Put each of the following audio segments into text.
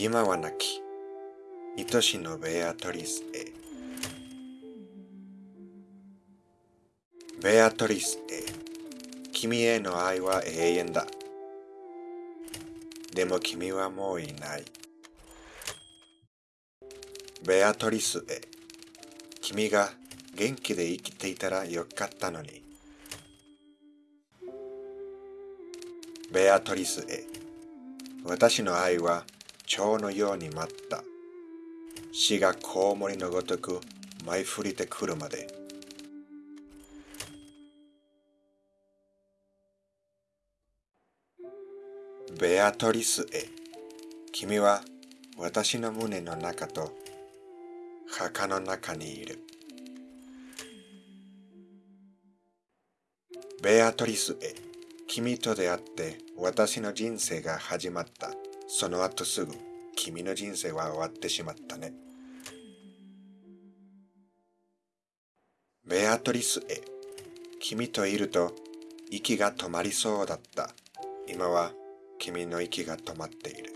今はなき愛しのベアトリスへベアトリスへ君への愛は永遠だ。でも君はもういない。ベアトリスへ君が元気で生きていたらよかったのに。ベアトリスへ私の愛は蝶のように待った。死がコウモリのごとく舞い降りてくるまで。ベアトリスへ。君は私の胸の中と墓の中にいる。ベアトリスへ。君と出会って私の人生が始まった。その後すぐ君の人生は終わってしまったね。ベアトリスへ。君といると息が止まりそうだった。今は君の息が止まっている。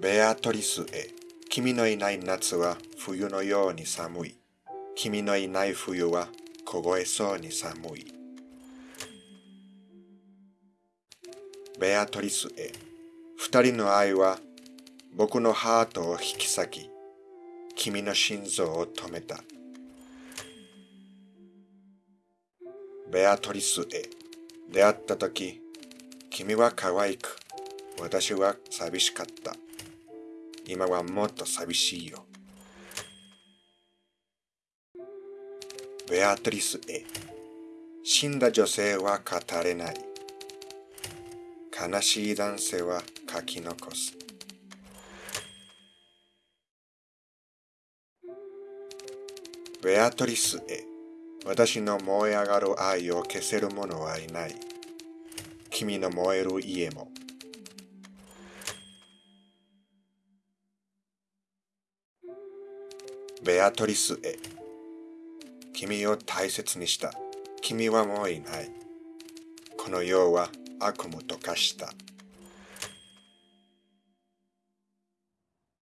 ベアトリスへ。君のいない夏は冬のように寒い。君のいない冬は凍えそうに寒い。ベアトリスへ。二人の愛は僕のハートを引き裂き君の心臓を止めた。ベアトリスへ。出会った時君は可愛く私は寂しかった。今はもっと寂しいよ。ベアトリスへ。死んだ女性は語れない。悲しい男性は書き残すベアトリスへ私の燃え上がる愛を消せる者はいない。君の燃える家も。ベアトリスへ。君を大切にした。君はもういない。この世は悪夢と化した。